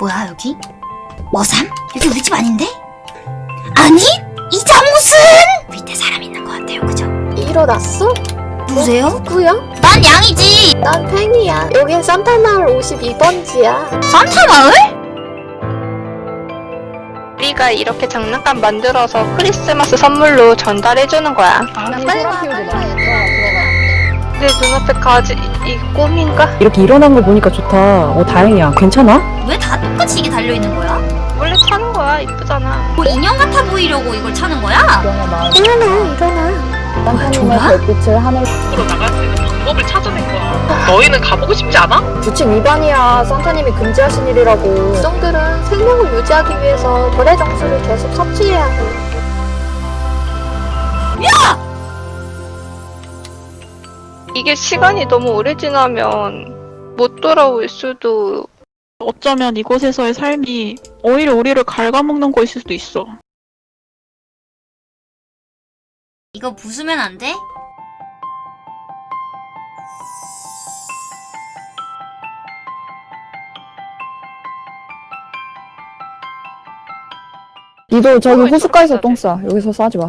뭐야 여기? 머삼? 여기 우리 집 아닌데? 아니? 이 잠옷은 밑에 사람 있는 것 같아요 그죠? 일어났어? 누구세요? 누구야? 난 양이지 난 팽이야. 여긴 산타마을 52번지야. 산타 마을? 우리가 이렇게 장난감 만들어서 크리스마스 선물로 전달해주는 거야. 빨리 와, 빨리 와. 내 눈앞에 가지 이 꿈인가? 이렇게 일어난 거 보니까 좋다. 어, 다행이야. 괜찮아? 왜 다 똑같이 이게 달려있는 거야? 원래 타는 거야. 이쁘잖아. 뭐 인형 같아 보이려고 이걸 차는 거야? 일어나, 일어나. 뭐야 졸아? 밖으로 나갈 수 있는 방법을 찾아낸 거야. 너희는 가보고 싶지 않아? 규칙 위반이야. 산타님이 금지하신 일이라고. 백성들은 생명을 유지하기 위해서 거래 정수를 계속 섭취해야 해. 이게 시간이 너무 오래 지나면 못 돌아올 수도. 어쩌면 이곳에서의 삶이 오히려 우리를 갉아먹는 것일 수도 있어. 이거 부수면 안 돼? 니도 저기 호숫가에서 똥 싸. 여기서 싸지 마.